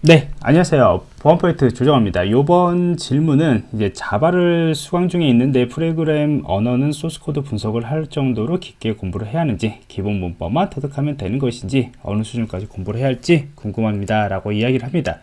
네. 안녕하세요. 보안프로젝트 조정원입니다. 이번 질문은 이제 자바를 수강 중에 있는데 프로그램 언어는 소스코드 분석을 할 정도로 깊게 공부를 해야 하는지 기본 문법만 터득하면 되는 것인지 어느 수준까지 공부를 해야 할지 궁금합니다. 라고 이야기를 합니다.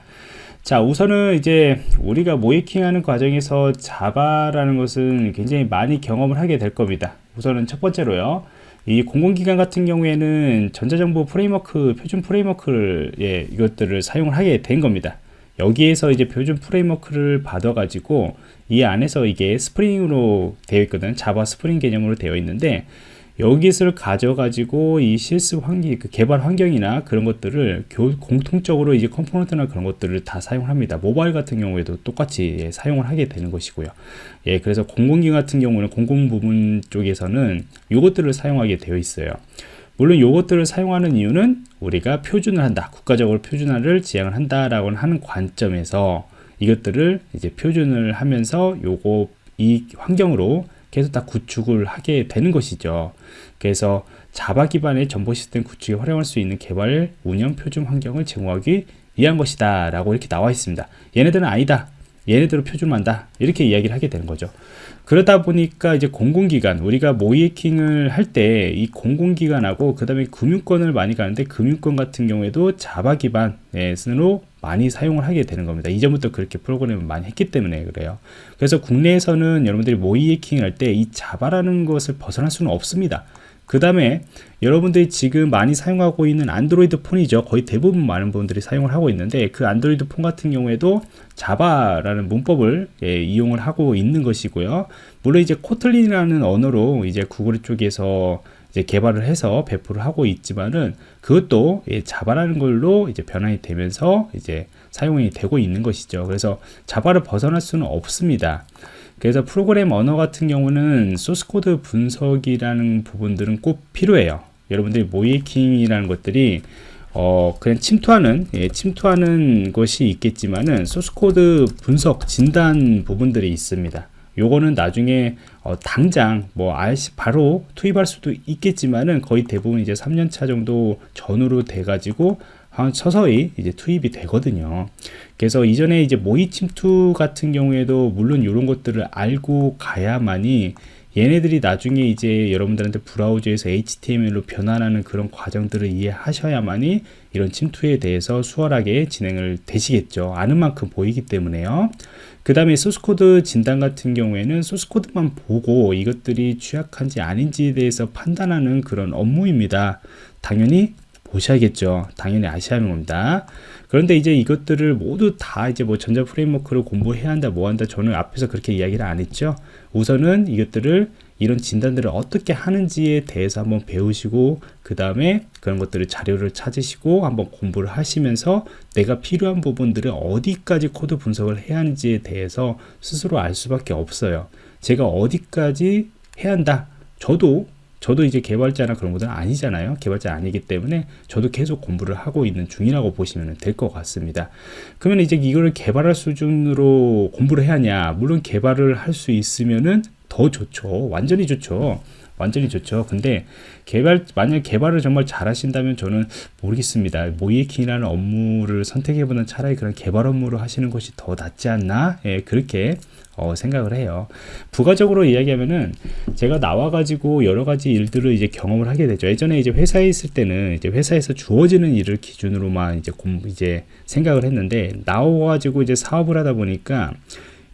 자 우선은 이제 우리가 모의해킹하는 과정에서 자바라는 것은 굉장히 많이 경험을 하게 될 겁니다. 우선은 첫 번째로요 이 공공기관 같은 경우에는 전자정부 프레임워크 표준 프레임워크를 예, 이것들을 사용을 하게 된 겁니다. 여기에서 이제 표준 프레임워크를 받아 가지고 이 안에서 이게 스프링으로 되어 있거든 자바 스프링 개념으로 되어 있는데 여기서 가져가지고 이 실습 환경, 그 개발 환경이나 그런 것들을 교, 공통적으로 이제 컴포넌트나 그런 것들을 다 사용을 합니다. 모바일 같은 경우에도 똑같이 예, 사용을 하게 되는 것이고요. 예, 그래서 공공기 같은 경우는 공공 부분 쪽에서는 이것들을 사용하게 되어 있어요. 물론 이것들을 사용하는 이유는 우리가 표준을 한다. 국가적으로 표준화를 지향을 한다라고 하는 관점에서 이것들을 이제 표준을 하면서 요거 이 환경으로 계속 다 구축을 하게 되는 것이죠. 그래서 자바 기반의 정보 시스템 구축에 활용할 수 있는 개발 운영 표준 환경을 제공하기 위한 것이다 라고 이렇게 나와 있습니다. 얘네들은 아니다. 얘네들은 표준한다. 이렇게 이야기를 하게 되는 거죠. 그러다 보니까 이제 공공기관 우리가 모이킹을 할 때 이 공공기관하고 그 다음에 금융권을 많이 가는데 금융권 같은 경우에도 자바 기반으로 많이 사용을 하게 되는 겁니다. 이전부터 그렇게 프로그램을 많이 했기 때문에 그래요. 그래서 국내에서는 여러분들이 모이 해킹 할 때 이 자바라는 것을 벗어날 수는 없습니다. 그 다음에 여러분들이 지금 많이 사용하고 있는 안드로이드 폰이죠 거의 대부분 많은 분들이 사용을 하고 있는데 그 안드로이드 폰 같은 경우에도 자바라는 문법을 예, 이용을 하고 있는 것이고요 물론 이제 코틀린이라는 언어로 이제 구글 쪽에서 이제 개발을 해서 배포를 하고 있지만은 그것도 자바라는 걸로 이제 변환이 되면서 이제 사용이 되고 있는 것이죠. 그래서 자바를 벗어날 수는 없습니다. 그래서 프로그램 언어 같은 경우는 소스코드 분석이라는 부분들은 꼭 필요해요. 여러분들이 모의해킹이라는 것들이 어 그냥 침투하는 예, 침투하는 것이 있겠지만은 소스코드 분석 진단 부분들이 있습니다. 요거는 나중에 어, 당장 뭐 RC 바로 투입할 수도 있겠지만은 거의 대부분 이제 3년차 정도 전후로 돼 가지고 서서히 이제 투입이 되거든요. 그래서 이전에 이제 모의 침투 같은 경우에도 물론 이런 것들을 알고 가야만이 얘네들이 나중에 이제 여러분들한테 브라우저에서 HTML로 변환하는 그런 과정들을 이해하셔야만이 이런 침투에 대해서 수월하게 진행을 되시겠죠. 아는 만큼 보이기 때문에요. 그 다음에 소스코드 진단 같은 경우에는 소스코드만 보고 이것들이 취약한지 아닌지에 대해서 판단하는 그런 업무입니다. 당연히 보셔야겠죠. 당연히 겁니다. 그런데 이제 이것들을 모두 다 이제 뭐 전자 프레임워크를 공부해야 한다, 뭐 한다. 저는 앞에서 그렇게 이야기를 안 했죠. 우선은 이것들을 이런 진단들을 어떻게 하는지에 대해서 한번 배우시고 그 다음에 그런 것들을 자료를 찾으시고 한번 공부를 하시면서 내가 필요한 부분들을 어디까지 코드 분석을 해야 하는지에 대해서 스스로 알 수밖에 없어요 제가 어디까지 해야 한다 저도 저도 이제 개발자나 그런 것들은 아니잖아요. 개발자 아니기 때문에 저도 계속 공부를 하고 있는 중이라고 보시면 될 것 같습니다. 그러면 이제 이거를 개발할 수준으로 공부를 해야 하냐? 물론 개발을 할 수 있으면은 더 좋죠. 완전히 좋죠 완전히 좋죠. 근데 개발 만약 개발을 정말 잘 하신다면 저는 모르겠습니다. 모이에킹이라는 업무를 선택해보는 차라리 그런 개발 업무를 하시는 것이 더 낫지 않나? 예, 그렇게 어, 생각을 해요. 부가적으로 이야기하면은 제가 나와가지고 여러 가지 일들을 이제 경험을 하게 되죠. 예전에 이제 회사에 있을 때는 이제 회사에서 주어지는 일을 기준으로만 이제 공 이제 생각을 했는데 나와가지고 이제 사업을 하다 보니까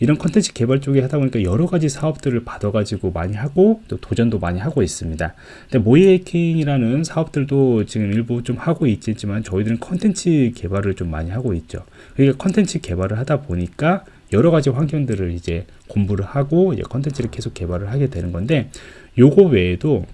이런 컨텐츠 개발 쪽에 하다 보니까 여러 가지 사업들을 받아가지고 많이 하고 또 도전도 많이 하고 있습니다. 근데 모이해킹이라는 사업들도 지금 일부 좀 하고 있지만 저희들은 컨텐츠 개발을 좀 많이 하고 있죠. 그러니까 컨텐츠 개발을 하다 보니까 여러 가지 환경들을 이제 공부를 하고 이제 컨텐츠를 계속 개발을 하게 되는 건데 요거 외에도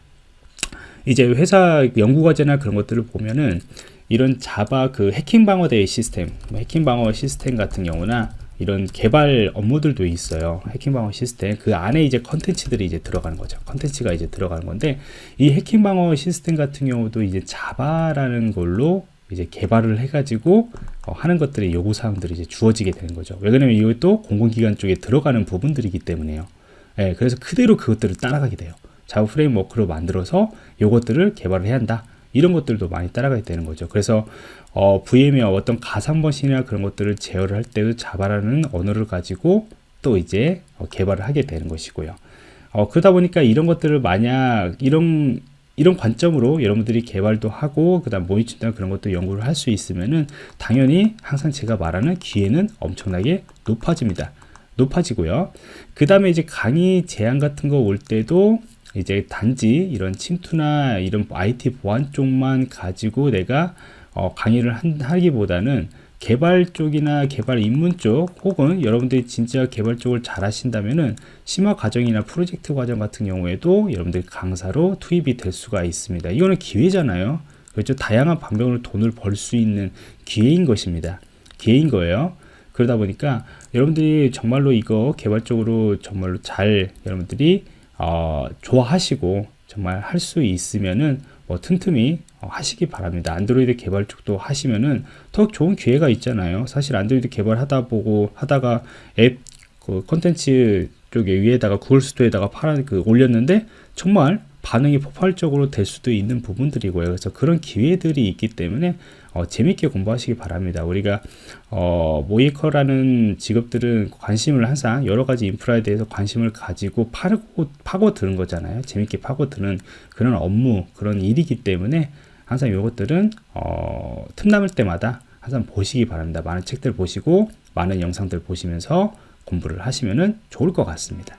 이제 회사 연구과제나 그런 것들을 보면은 이런 자바 그 해킹 방어대회 시스템, 뭐 해킹 방어 시스템 같은 경우나 이런 개발 업무들도 있어요. 해킹 방어 시스템. 그 안에 이제 컨텐츠들이 이제 들어가는 거죠. 컨텐츠가 이제 들어가는 건데 이 해킹 방어 시스템 같은 경우도 이제 자바라는 걸로 이제 개발을 해가지고 어, 하는 것들이 요구 사항들이 이제 주어지게 되는 거죠. 왜냐면 이것도 공공기관 쪽에 들어가는 부분들이기 때문에요. 예, 그래서 그대로 그것들을 따라가게 돼요. 자바 프레임워크로 만들어서 요것들을 개발을 해야 한다 이런 것들도 많이 따라가야 되는 거죠. 그래서 어, VM의 어떤 가상 머신이나 그런 것들을 제어를 할 때도 자바라는 언어를 가지고 또 이제 어, 개발을 하게 되는 것이고요. 어, 그러다 보니까 이런 것들을 만약 이런 이런 관점으로 여러분들이 개발도 하고 그 다음 모니터나 그런 것도 연구를 할 수 있으면은 당연히 항상 제가 말하는 기회는 엄청나게 높아집니다. 높아지고요. 그 다음에 이제 강의 제한 같은 거 올 때도 이제 단지 이런 침투나 이런 IT 보안 쪽만 가지고 내가 어, 강의를 한, 하기보다는 개발 쪽이나 개발 입문 쪽 혹은 여러분들이 진짜 개발 쪽을 잘 하신다면은 심화 과정이나 프로젝트 과정 같은 경우에도 여러분들 강사로 투입이 될 수가 있습니다. 이거는 기회잖아요. 그렇죠. 다양한 방법으로 돈을 벌 수 있는 기회인 것입니다. 기회인 거예요. 그러다 보니까 여러분들이 정말로 이거 개발적으로 정말로 잘 여러분들이 어, 좋아하시고 정말 할 수 있으면은 뭐 틈틈이 어, 하시기 바랍니다. 안드로이드 개발 쪽도 하시면은 더 좋은 기회가 있잖아요. 사실 안드로이드 개발하다 보고 하다가 앱그 콘텐츠 쪽에 위에다가 구글 스토어에다가 팔아 그 올렸는데 정말 반응이 폭발적으로 될 수도 있는 부분들이고요. 그래서 그런 기회들이 있기 때문에 어, 재밌게 공부하시기 바랍니다. 우리가 어, 모이커라는 직업들은 관심을 항상 여러 가지 인프라에 대해서 관심을 가지고 파고 파고드는 거잖아요. 재밌게 파고드는 그런 업무 그런 일이기 때문에 항상 이것들은 어, 틈남을 때마다 항상 보시기 바랍니다. 많은 책들 보시고 많은 영상들 보시면서 공부를 하시면 좋을 것 같습니다.